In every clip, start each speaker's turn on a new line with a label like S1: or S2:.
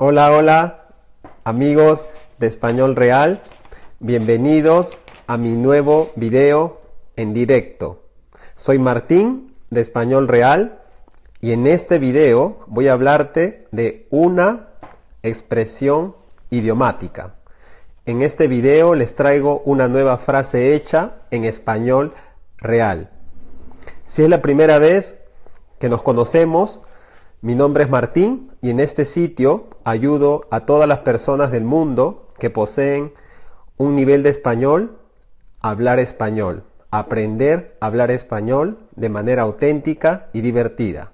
S1: Hola, hola, amigos de Español Real. Bienvenidos a mi nuevo video en directo. Soy Martín de Español Real y en este video voy a hablarte de una expresión idiomática. En este video les traigo una nueva frase hecha en español real. Si es la primera vez que nos conocemos, mi nombre es Martín y en este sitio ayudo a todas las personas del mundo que poseen un nivel de español a hablar español, aprender a hablar español de manera auténtica y divertida.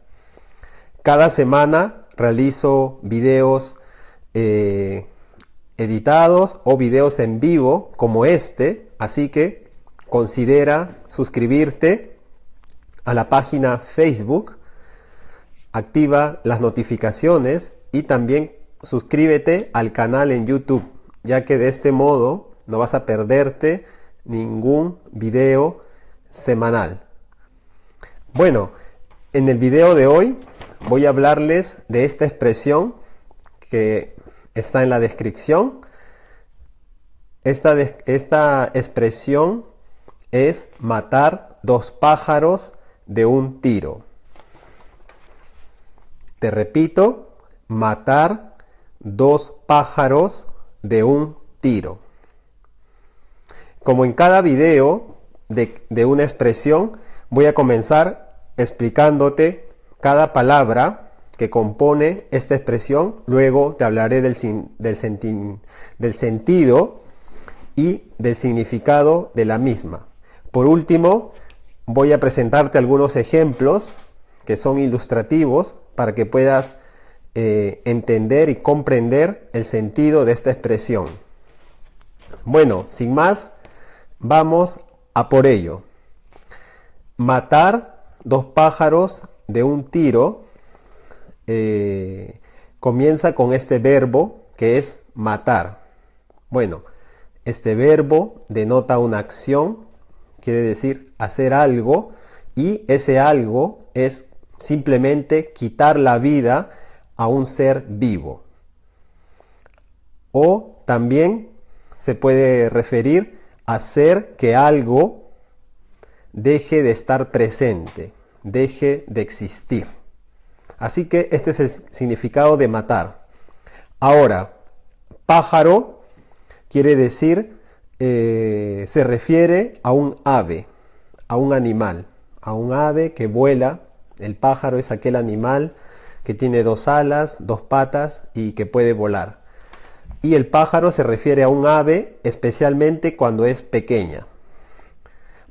S1: Cada semana realizo videos eh, editados o videos en vivo como este, así que considera suscribirte a la página Facebook activa las notificaciones y también suscríbete al canal en YouTube, ya que de este modo no vas a perderte ningún video semanal. Bueno, en el video de hoy voy a hablarles de esta expresión que está en la descripción. Esta, esta expresión es matar dos pájaros de un tiro. Te repito, matar dos pájaros de un tiro. Como en cada video de, una expresión, voy a comenzar explicándote cada palabra que compone esta expresión. Luego te hablaré del, del, del sentido y del significado de la misma. Por último, voy a presentarte algunos ejemplos que son ilustrativos para que puedas eh, entender y comprender el sentido de esta expresión. Bueno, sin más, vamos a por ello. Matar dos pájaros de un tiro eh, comienza con este verbo que es matar. Bueno, este verbo denota una acción, quiere decir hacer algo, y ese algo es simplemente quitar la vida a un ser vivo. O también se puede referir a hacer que algo deje de estar presente, deje de existir. Así que este es el significado de matar. Ahora, pájaro quiere decir, eh, se refiere a un ave, a un animal, a un ave que vuela el pájaro es aquel animal que tiene dos alas, dos patas y que puede volar. Y el pájaro se refiere a un ave especialmente cuando es pequeña.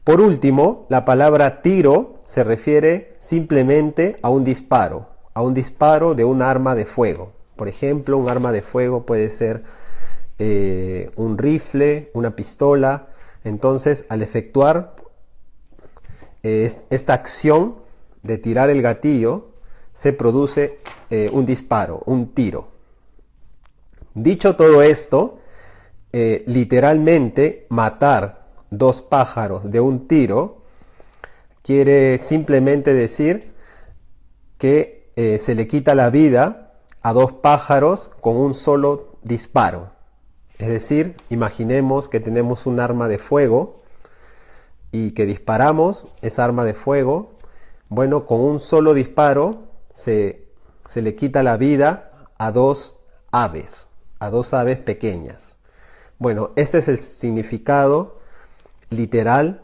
S1: Por último, la palabra tiro se refiere simplemente a un disparo, a un disparo de un arma de fuego. Por ejemplo, un arma de fuego puede ser eh, un rifle, una pistola. Entonces, al efectuar eh, esta acción, de tirar el gatillo, se produce eh, un disparo, un tiro. Dicho todo esto, eh, literalmente matar dos pájaros de un tiro quiere simplemente decir que eh, se le quita la vida a dos pájaros con un solo disparo. Es decir, imaginemos que tenemos un arma de fuego y que disparamos esa arma de fuego bueno, con un solo disparo se, le quita la vida a dos aves, a dos aves pequeñas. Bueno, este es el significado literal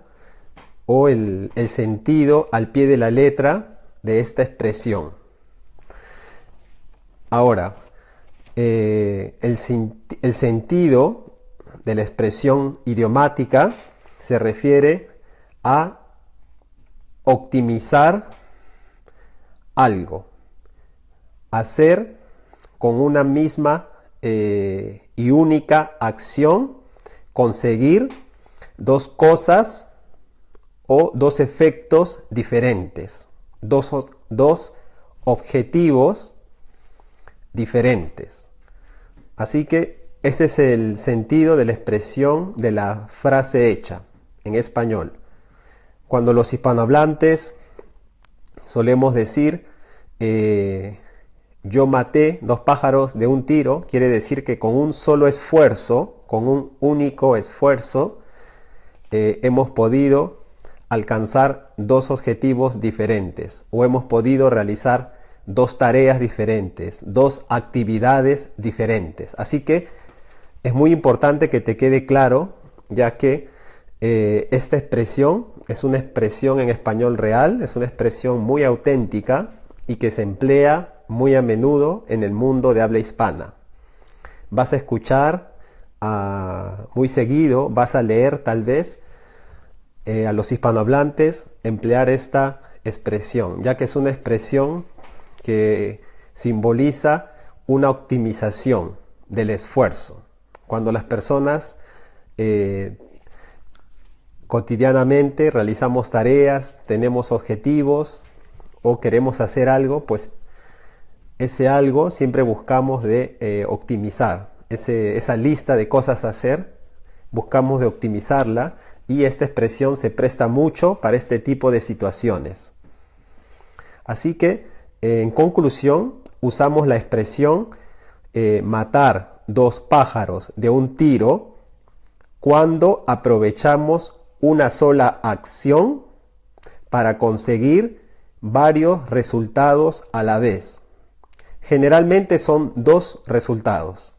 S1: o el, sentido al pie de la letra de esta expresión. Ahora, eh, el, el, sentido de la expresión idiomática se refiere a optimizar algo, hacer con una misma eh, y única acción, conseguir dos cosas o dos efectos diferentes, dos, dos objetivos diferentes. Así que este es el sentido de la expresión de la frase hecha en español. Cuando los hispanohablantes solemos decir, eh, yo maté dos pájaros de un tiro, quiere decir que con un solo esfuerzo, con un único esfuerzo, eh, hemos podido alcanzar dos objetivos diferentes o hemos podido realizar dos tareas diferentes, dos actividades diferentes. Así que es muy importante que te quede claro, ya que eh, esta expresión es una expresión en español real, es una expresión muy auténtica y que se emplea muy a menudo en el mundo de habla hispana. Vas a escuchar ah, muy seguido, vas a leer tal vez eh, a los hispanohablantes emplear esta expresión, ya que es una expresión que simboliza una optimización del esfuerzo. Cuando las personas eh, cotidianamente realizamos tareas, tenemos objetivos o queremos hacer algo, pues ese algo siempre buscamos de eh, optimizar. esa lista de cosas a hacer, buscamos de optimizarla y esta expresión se presta mucho para este tipo de situaciones. Así que, en conclusión, usamos la expresión eh, matar dos pájaros de un tiro cuando aprovechamos una sola acción para conseguir varios resultados a la vez. Generalmente son dos resultados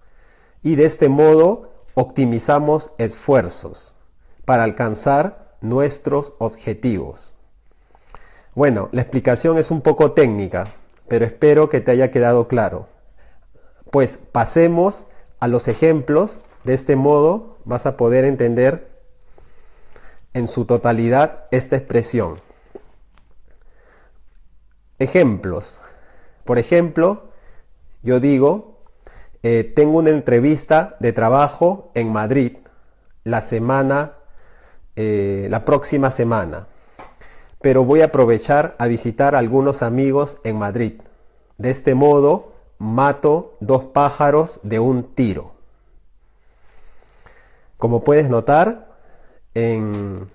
S1: y de este modo optimizamos esfuerzos para alcanzar nuestros objetivos. Bueno, la explicación es un poco técnica, pero espero que te haya quedado claro. Pues pasemos a los ejemplos, de este modo vas a poder entender en su totalidad esta expresión. Ejemplos. Por ejemplo, yo digo, eh, tengo una entrevista de trabajo en Madrid la semana, eh, la próxima semana, pero voy a aprovechar a visitar a algunos amigos en Madrid. De este modo, mato dos pájaros de un tiro. Como puedes notar, en,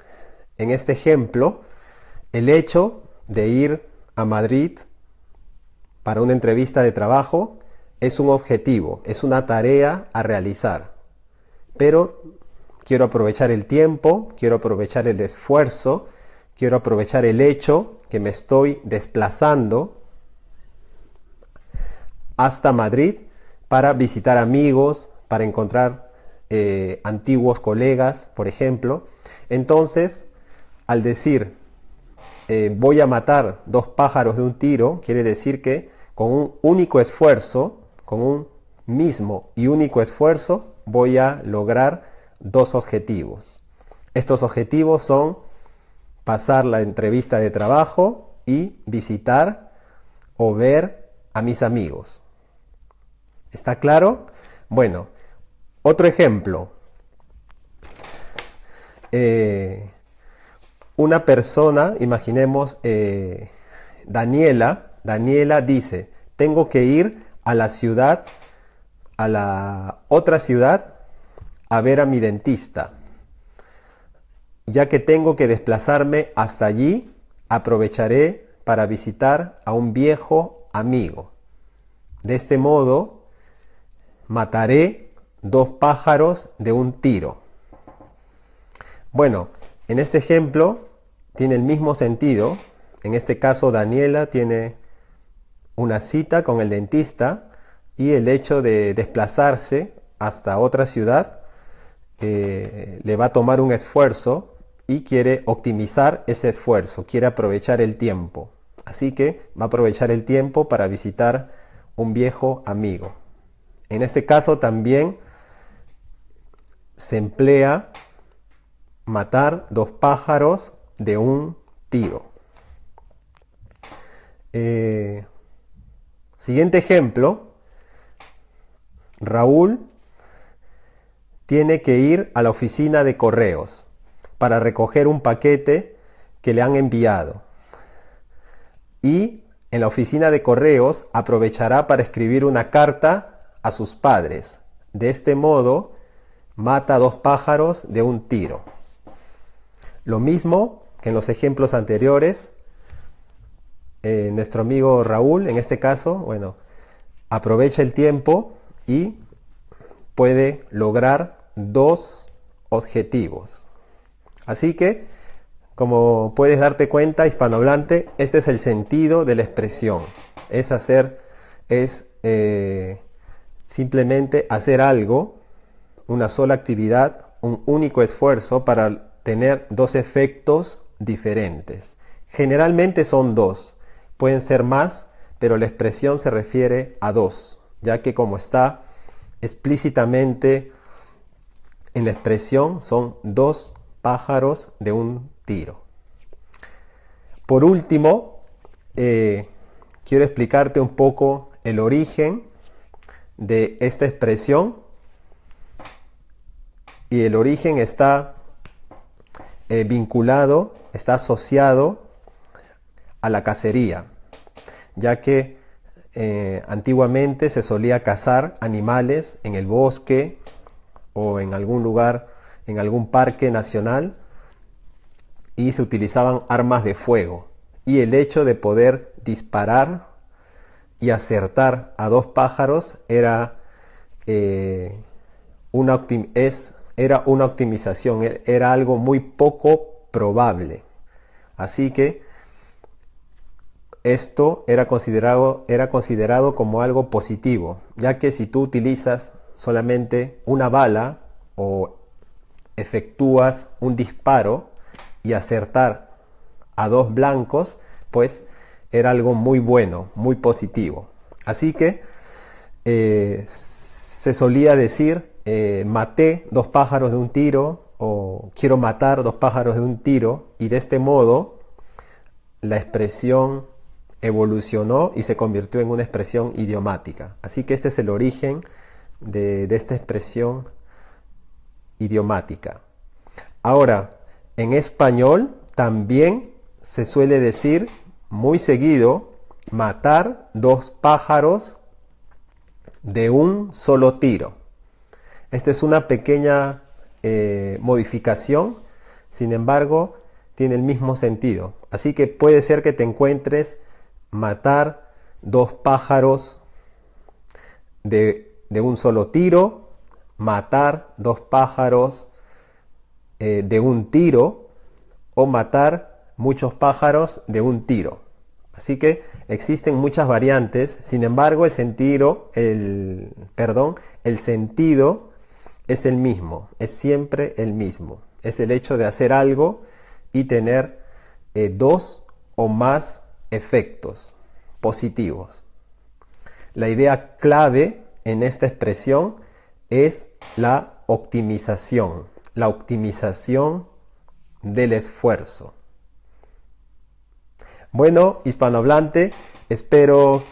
S1: este ejemplo, el hecho de ir a Madrid para una entrevista de trabajo es un objetivo, es una tarea a realizar. Pero quiero aprovechar el tiempo, quiero aprovechar el esfuerzo, quiero aprovechar el hecho que me estoy desplazando hasta Madrid para visitar amigos, para encontrar eh, antiguos colegas, por ejemplo. Entonces, al decir eh, voy a matar dos pájaros de un tiro, quiere decir que con un único esfuerzo, con un mismo y único esfuerzo, voy a lograr dos objetivos. Estos objetivos son pasar la entrevista de trabajo y visitar o ver a mis amigos. ¿Está claro? Bueno, otro ejemplo. Eh, una persona, imaginemos eh, Daniela, Daniela dice, tengo que ir a la ciudad, a la otra ciudad, a ver a mi dentista. Ya que tengo que desplazarme hasta allí, aprovecharé para visitar a un viejo amigo. De este modo, mataré dos pájaros de un tiro. Bueno, en este ejemplo tiene el mismo sentido. En este caso, Daniela tiene una cita con el dentista y el hecho de desplazarse hasta otra ciudad eh, le va a tomar un esfuerzo y quiere optimizar ese esfuerzo, quiere aprovechar el tiempo. Así que va a aprovechar el tiempo para visitar un viejo amigo. En este caso también se emplea matar dos pájaros de un tiro. Eh, Siguiente ejemplo, Raúl tiene que ir a la oficina de correos para recoger un paquete que le han enviado. Y en la oficina de correos aprovechará para escribir una carta a sus padres. De este modo, mata dos pájaros de un tiro. Lo mismo que en los ejemplos anteriores, eh, nuestro amigo Raúl, en este caso, bueno, aprovecha el tiempo y puede lograr dos objetivos. Así que, como puedes darte cuenta, hispanohablante, este es el sentido de la expresión. Es hacer, es eh, simplemente hacer algo, una sola actividad, un único esfuerzo para tener dos efectos diferentes. Generalmente son dos, pueden ser más, pero la expresión se refiere a dos, ya que como está explícitamente en la expresión son dos pájaros de un tiro. Por último, eh, quiero explicarte un poco el origen de esta expresión y el origen está eh, vinculado, está asociado a la cacería, ya que eh, antiguamente se solía cazar animales en el bosque o en algún lugar, en algún parque nacional, y se utilizaban armas de fuego. Y el hecho de poder disparar y acertar a dos pájaros era, eh, una, es, era una optimización, e-, era algo muy poco probable. Así que esto era considerado, era considerado como algo positivo, ya que si tú utilizas solamente una bala o efectúas un disparo y acertar a dos blancos, pues era algo muy bueno, muy positivo. Así que eh, se solía decir, eh, maté dos pájaros de un tiro o quiero matar dos pájaros de un tiro y de este modo la expresión evolucionó y se convirtió en una expresión idiomática. Así que este es el origen de, esta expresión idiomática. Ahora, en español también se suele decir muy seguido matar dos pájaros de un solo tiro. Esta es una pequeña eh, modificación, sin embargo, tiene el mismo sentido. Así que puede ser que te encuentres matar dos pájaros de, un solo tiro, matar dos pájaros eh, de un tiro o matar muchos pájaros de un tiro. Así que existen muchas variantes, sin embargo el sentido, el, perdón, el sentido es el mismo, es siempre el mismo. Es el hecho de hacer algo y tener eh, dos o más efectos positivos. La idea clave en esta expresión es la optimización, la optimización del esfuerzo. Bueno, hispanohablante, espero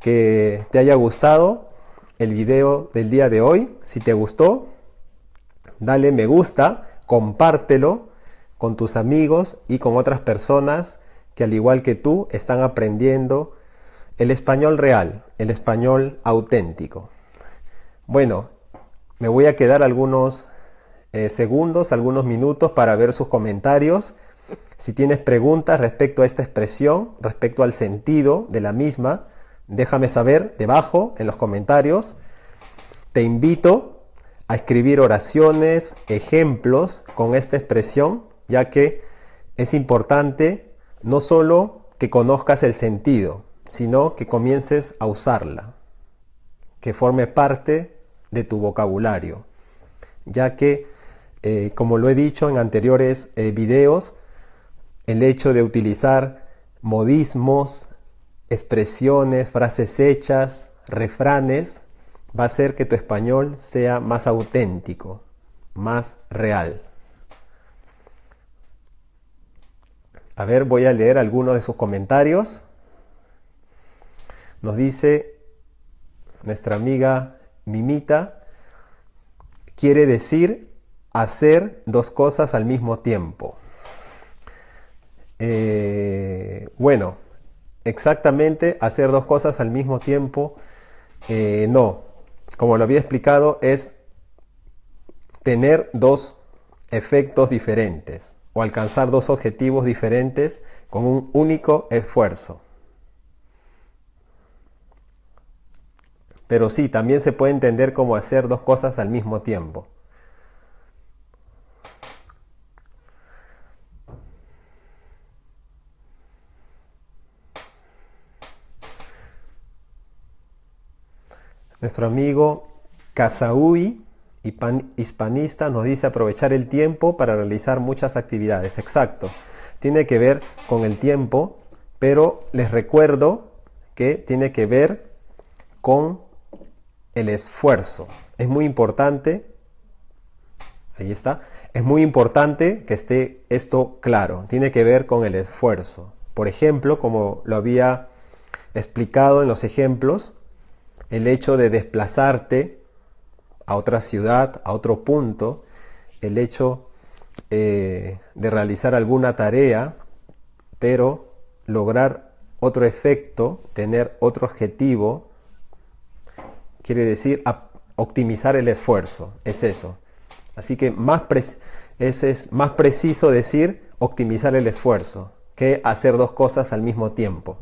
S1: que te haya gustado el video del día de hoy. Si te gustó, dale me gusta, compártelo con tus amigos y con otras personas que al igual que tú están aprendiendo el español real, el español auténtico. Bueno, me voy a quedar algunos eh, segundos, algunos minutos para ver sus comentarios. Si tienes preguntas respecto a esta expresión, respecto al sentido de la misma, déjame saber debajo en los comentarios. Te invito a escribir oraciones, ejemplos con esta expresión, ya que es importante no solo que conozcas el sentido, sino que comiences a usarla, que forme parte de tu vocabulario, ya que, eh, como lo he dicho en anteriores eh, videos, el hecho de utilizar modismos, expresiones, frases hechas, refranes, va a hacer que tu español sea más auténtico, más real. A ver, voy a leer algunos de sus comentarios. Nos dice nuestra amiga Mimita, quiere decir hacer dos cosas al mismo tiempo. Eh, bueno, exactamente hacer dos cosas al mismo tiempo, eh, no. Como lo había explicado, es tener dos efectos diferentes o alcanzar dos objetivos diferentes con un único esfuerzo. pero sí, también se puede entender como hacer dos cosas al mismo tiempo. Nuestro amigo Casaui, hispanista, nos dice aprovechar el tiempo para realizar muchas actividades. Exacto. Tiene que ver con el tiempo, pero les recuerdo que tiene que ver con el esfuerzo. Es muy importante, ahí está, es muy importante que esté esto claro. Tiene que ver con el esfuerzo. Por ejemplo, como lo había explicado en los ejemplos, el hecho de desplazarte a otra ciudad, a otro punto, el hecho eh, de realizar alguna tarea, pero lograr otro efecto, tener otro objetivo, quiere decir optimizar el esfuerzo, es eso. Así que más es más preciso decir optimizar el esfuerzo que hacer dos cosas al mismo tiempo.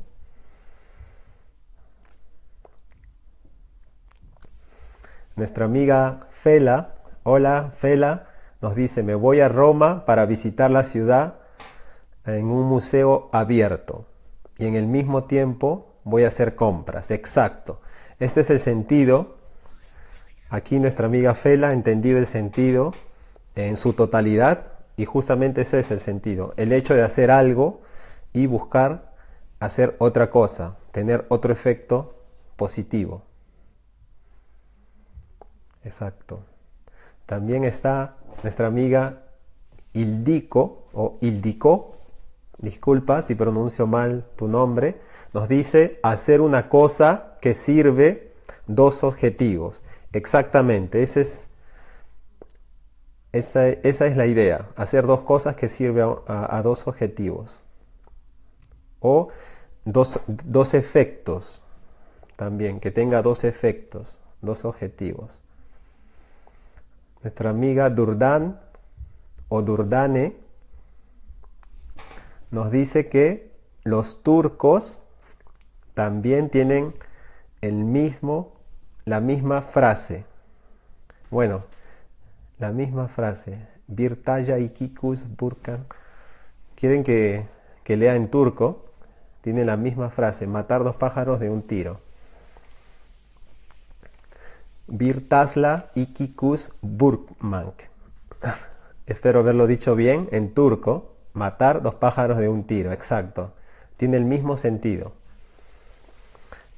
S1: Nuestra amiga Fela, hola Fela, nos dice, me voy a Roma para visitar la ciudad en un museo abierto y en el mismo tiempo voy a hacer compras. Exacto. Este es el sentido. Aquí nuestra amiga Fela ha entendido el sentido en su totalidad y justamente ese es el sentido. El hecho de hacer algo y buscar hacer otra cosa, tener otro efecto positivo. Exacto. También está nuestra amiga Ildico o Ildico, disculpa si pronuncio mal tu nombre, nos dice hacer una cosa que sirve dos objetivos. Exactamente, es, esa, es la idea, hacer dos cosas que sirven a, dos objetivos. O dos, dos efectos también, que tenga dos efectos, dos objetivos. Nuestra amiga Durdan o Durdane nos dice que los turcos también tienen el mismo, la misma frase. Bueno, la misma frase. Virtaya ikikus burkan. Quieren que, que lea en turco. Tiene la misma frase. Matar dos pájaros de un tiro. Virtasla Ikikus Burkmank. Espero haberlo dicho bien en turco. Matar dos pájaros de un tiro, exacto. Tiene el mismo sentido.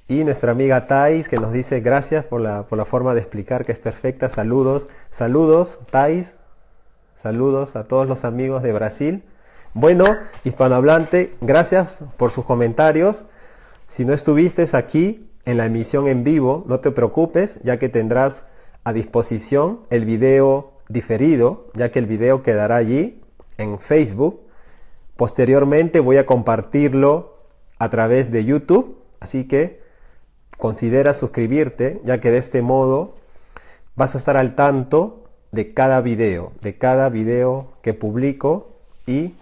S1: Y nuestra amiga Thais que nos dice gracias por la, por la forma de explicar que es perfecta. Saludos, saludos Thais. Saludos a todos los amigos de Brasil. Bueno, hispanohablante, gracias por sus comentarios. Si no estuviste aquí, en la emisión en vivo, no te preocupes, ya que tendrás a disposición el video diferido, ya que el video quedará allí en Facebook. Posteriormente voy a compartirlo a través de YouTube, así que considera suscribirte, ya que de este modo vas a estar al tanto de cada video, de cada video que publico y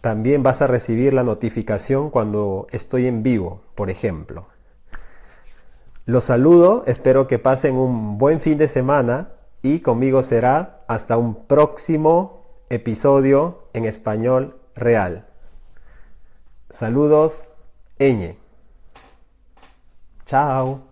S1: también vas a recibir la notificación cuando estoy en vivo, por ejemplo. Los saludo, espero que pasen un buen fin de semana y conmigo será hasta un próximo episodio en español real. Saludos, Eñe. Chao.